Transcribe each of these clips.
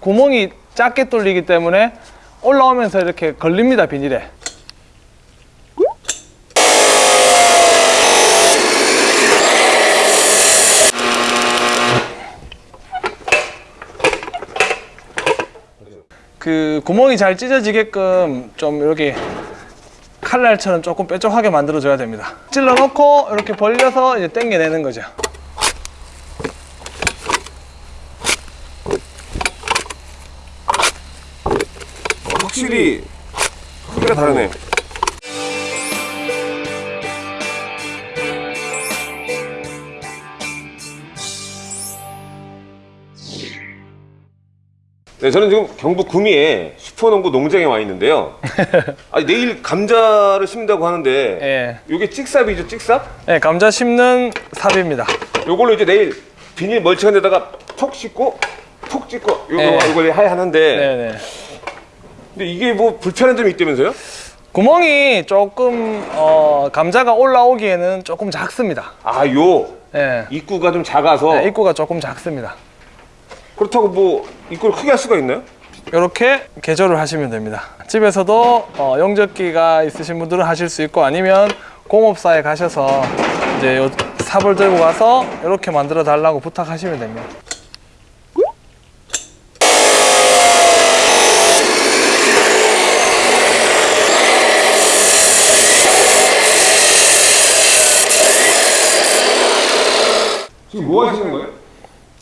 구멍이 작게 뚫리기 때문에 올라오면서 이렇게 걸립니다 비닐에. 그 구멍이 잘 찢어지게끔 좀 이렇게 칼날처럼 조금 뾰족하게 만들어 줘야 됩니다. 찔러 놓고 이렇게 벌려서 이제 당겨내는 거죠 확실히 크기가 다르네. 네, 저는 지금 경북 구미에 슈퍼농구 농장에 와 있는데요. 아, 내일 감자를 심는다고 하는데 예. 이게 찍삽이죠, 찍삽? 네, 감자 심는 삽입니다 요걸로 이제 내일 비닐 멀쩡한 데다가 톡 씻고 톡 찍고 요거 네. 이걸 해야 하는데 네네 근데 이게 뭐 불편한 점이 있다면서요? 구멍이 조금 어, 감자가 올라오기에는 조금 작습니다 아, 요 예. 입구가 좀 작아서 네, 입구가 조금 작습니다 그렇다고 뭐 입구를 크게 할 수가 있나요? 이렇게 개조를 하시면 됩니다 집에서도 어, 용접기가 있으신 분들은 하실 수 있고 아니면 공업사에 가셔서 이제 요 삽을 들고 가서 이렇게 만들어 달라고 부탁하시면 됩니다 지금 뭐 하시는 거예요?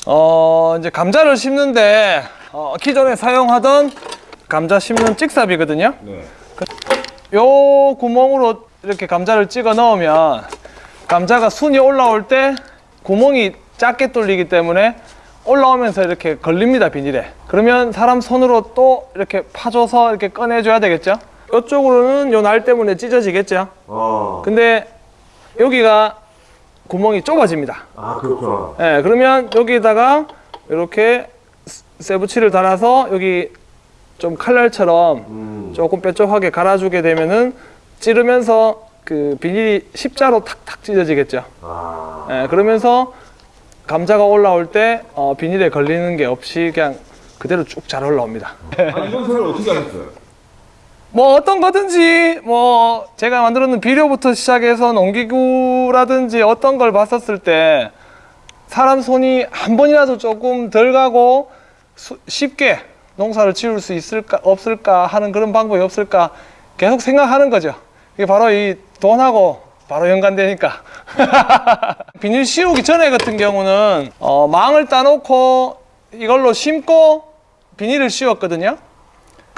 어 이제 감자를 심는데 어, 기존에 사용하던 감자 심는 찍삽이거든요. 네. 요 구멍으로 이렇게 감자를 찍어 넣으면 감자가 순이 올라올 때 구멍이 작게 뚫리기 때문에 올라오면서 이렇게 걸립니다 비닐에. 그러면 사람 손으로 또 이렇게 파줘서 이렇게 꺼내줘야 되겠죠? 이쪽으로는 요 날 때문에 찢어지겠죠? 아, 근데 여기가 구멍이 좁아집니다 아 그렇구나. 예, 그러면 여기다가 이렇게 세부치를 달아서 여기 좀 칼날처럼 음. 조금 뾰족하게 갈아주게 되면은 찌르면서 그 비닐이 십자로 탁탁 찢어지겠죠. 아, 예, 그러면서 감자가 올라올 때 어, 비닐에 걸리는 게 없이 그냥 그대로 쭉 잘 올라옵니다. 아 이건 소리를 어떻게 하셨어요? 뭐 어떤 거든지 뭐 제가 만들었는 비료부터 시작해서 농기구라든지 어떤 걸 봤었을 때 사람 손이 한 번이라도 조금 덜 가고 수- 쉽게 농사를 지을 수 있을까 없을까 하는 그런 방법이 없을까 계속 생각하는 거죠. 이게 바로 이 돈하고 바로 연관되니까. 비닐 씌우기 전에 같은 경우는 어, 망을 따놓고 이걸로 심고 비닐을 씌웠거든요.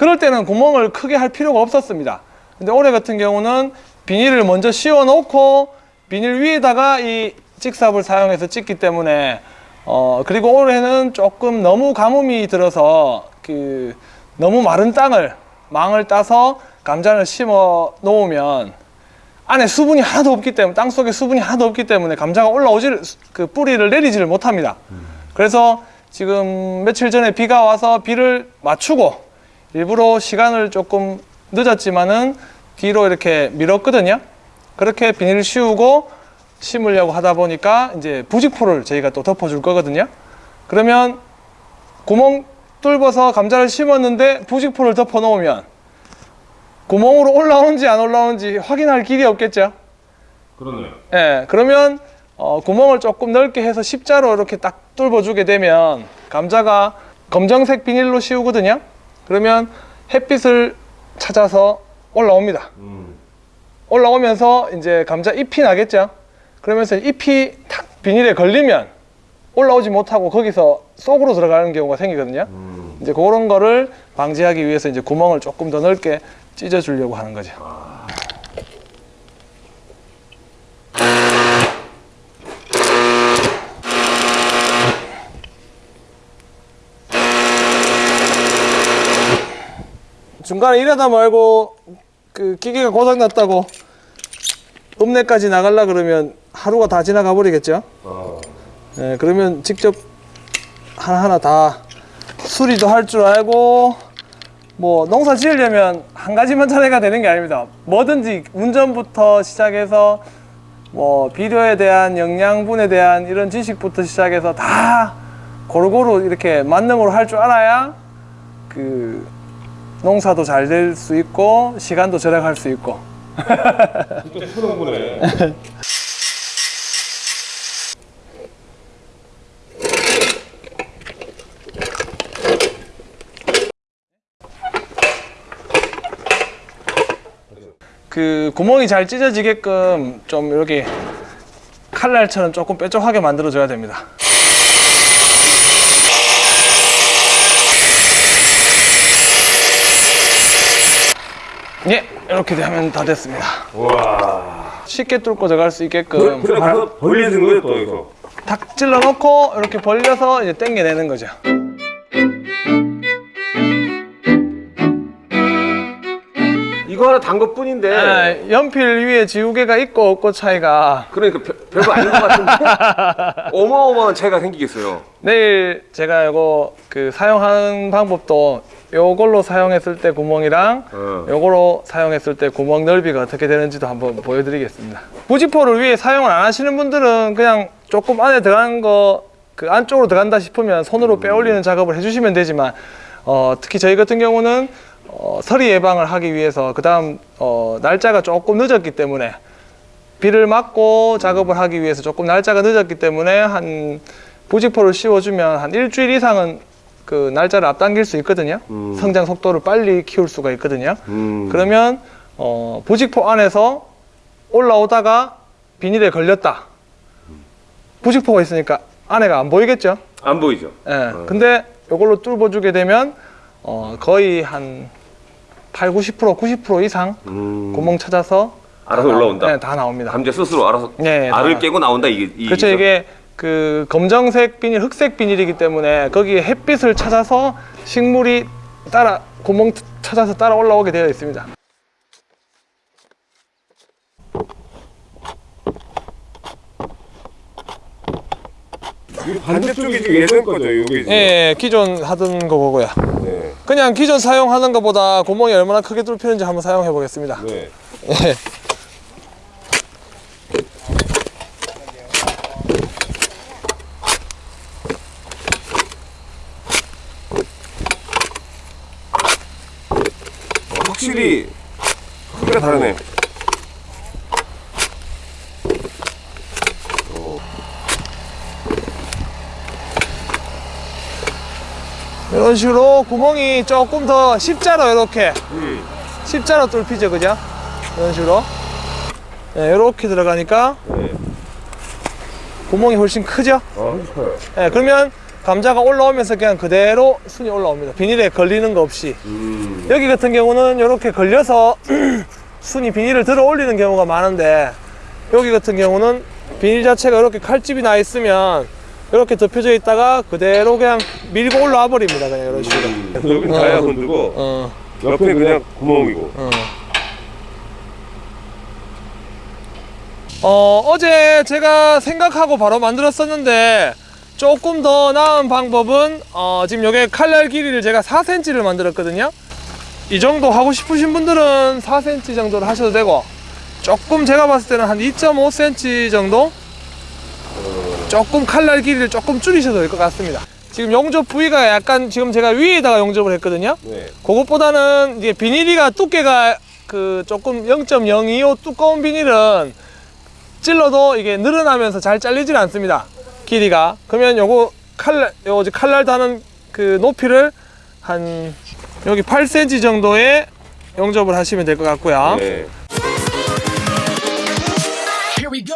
그럴 때는 구멍을 크게 할 필요가 없었습니다. 근데 올해 같은 경우는 비닐을 먼저 씌워 놓고 비닐 위에다가 이 찍삽을 사용해서 찍기 때문에 어 그리고 올해는 조금 너무 가뭄이 들어서 그 너무 마른 땅을 망을 따서 감자를 심어 놓으면 안에 수분이 하나도 없기 때문에 땅 속에 수분이 하나도 없기 때문에 감자가 올라오지를 그 뿌리를 내리지를 못합니다. 그래서 지금 며칠 전에 비가 와서 비를 맞추고 일부러 시간을 조금 늦었지만은 뒤로 이렇게 밀었거든요. 그렇게 비닐을 씌우고 심으려고 하다 보니까 이제 부직포를 저희가 또 덮어줄 거거든요. 그러면 구멍 뚫어서 감자를 심었는데 부직포를 덮어 놓으면 구멍으로 올라오는지 안 올라오는지 확인할 길이 없겠죠. 그러네요. 예, 그러면 어, 구멍을 조금 넓게 해서 십자로 이렇게 딱 뚫어주게 되면 감자가 검정색 비닐로 씌우거든요. 그러면 햇빛을 찾아서 올라옵니다. 음. 올라오면서 이제 감자 잎이 나겠죠. 그러면서 잎이 탁 비닐에 걸리면 올라오지 못하고 거기서 속으로 들어가는 경우가 생기거든요. 음. 이제 그런 거를 방지하기 위해서 이제 구멍을 조금 더 넓게 찢어 주려고 하는 거죠. 중간에 일하다 말고 그 기계가 고장 났다고 읍내까지 나가려 그러면 하루가 다 지나가 버리겠죠. 아, 예, 그러면 직접 하나하나 다 수리도 할 줄 알고 뭐 농사 지으려면 한 가지만 잘해가 되는 게 아닙니다. 뭐든지 운전부터 시작해서 뭐 비료에 대한 영양분에 대한 이런 지식부터 시작해서 다 골고루 이렇게 만능으로 할 줄 알아야 그 농사도 잘 될 수 있고 시간도 절약할 수 있고 진짜. 그 구멍이 잘 찢어지게끔 좀 이렇게 칼날처럼 조금 뾰족하게 만들어 줘야 됩니다. 예, 이렇게 되면 다 됐습니다. 와. 쉽게 뚫고 들어갈 수 있게끔 그래 가서 벌려진 거예요 또 여기서. 탁 찔러 놓고 이렇게 벌려서 이제 당겨내는 거죠. 이거 하나 단 것뿐인데. 아, 연필 위에 지우개가 있고 없고 차이가 그러니까 별, 별거 아닌 것 같은데 어마어마한 차이가 생기겠어요. 내일 제가 이거 그 사용하는 방법도 요걸로 사용했을 때 구멍이랑 어. 요거로 사용했을 때 구멍 넓이가 어떻게 되는지도 한번 보여드리겠습니다. 부지포를 위에 사용을 안 하시는 분들은 그냥 조금 안에 들어간 거 그 안쪽으로 들어간다 싶으면 손으로 빼올리는 작업을 해주시면 되지만 어, 특히 저희 같은 경우는 어, 서리 예방을 하기 위해서 그 다음 어, 날짜가 조금 늦었기 때문에 비를 맞고 작업을 하기 위해서 조금 날짜가 늦었기 때문에 한 부직포를 씌워주면 한 일주일 이상은 그 날짜를 앞당길 수 있거든요. 음. 성장 속도를 빨리 키울 수가 있거든요. 음. 그러면 어, 부직포 안에서 올라오다가 비닐에 걸렸다. 부직포가 있으니까 안에가 안 보이겠죠? 안 보이죠. 예. 근데 이걸로 뚫어주게 되면 어, 거의 한 8, 90%, 90% 이상 음. 구멍 찾아서 알아서 올라온다. 네, 다 나옵니다. 감자 스스로 알아서 예, 예, 알을 다. 깨고 나온다 이게. 이- 그렇죠 이게 그 검정색 비닐, 흑색 비닐이기 때문에 거기에 햇빛을 찾아서 식물이 따라 구멍 찾아서 따라 올라오게 되어 있습니다. 반대쪽이 지금 예전 거죠, 여기. 예, 기존 하던 거고요. 네. 그냥 기존 사용하는 것보다 구멍이 얼마나 크게 뚫히는지 한번 사용해 보겠습니다. 네. 확실히 크기가 다르네. 이런 식으로 구멍이 조금 더 십자로 이렇게 음. 십자로 뚫히죠, 그죠? 이런 식으로. 예, 이렇게 들어가니까 네. 구멍이 훨씬 크죠? 아, 커요. 예, 그러면 감자가 올라오면서 그냥 그대로 순이 올라옵니다. 비닐에 걸리는 거 없이. 음. 여기 같은 경우는 이렇게 걸려서 순이 비닐을 들어 올리는 경우가 많은데 여기 같은 경우는 비닐 자체가 이렇게 칼집이 나 있으면 이렇게 덮여져 있다가 그대로 그냥 밀고 올라와 버립니다. 그냥 이런 식으로. 음. 여기 다야 건드고 어, 옆에 그냥 구멍이고. 어. 어, 어제 제가 생각하고 바로 만들었었는데 조금 더 나은 방법은 어, 지금 여기 칼날 길이를 제가 4cm를 만들었거든요. 이 정도 하고 싶으신 분들은 4cm 정도를 하셔도 되고 조금 제가 봤을 때는 한 2.5cm 정도 조금 칼날 길이를 조금 줄이셔도 될 것 같습니다. 지금 용접 부위가 약간 지금 제가 위에다가 용접을 했거든요. 네. 그것보다는 이게 비닐이가 두께가 그 조금 0.025 두꺼운 비닐은 찔러도 이게 늘어나면서 잘 잘리질 않습니다. 길이가. 그러면 요거 칼날, 요 이제 칼날 다는 그 높이를 한 여기 8cm 정도의 용접을 하시면 될 것 같고요. 네. Here we go.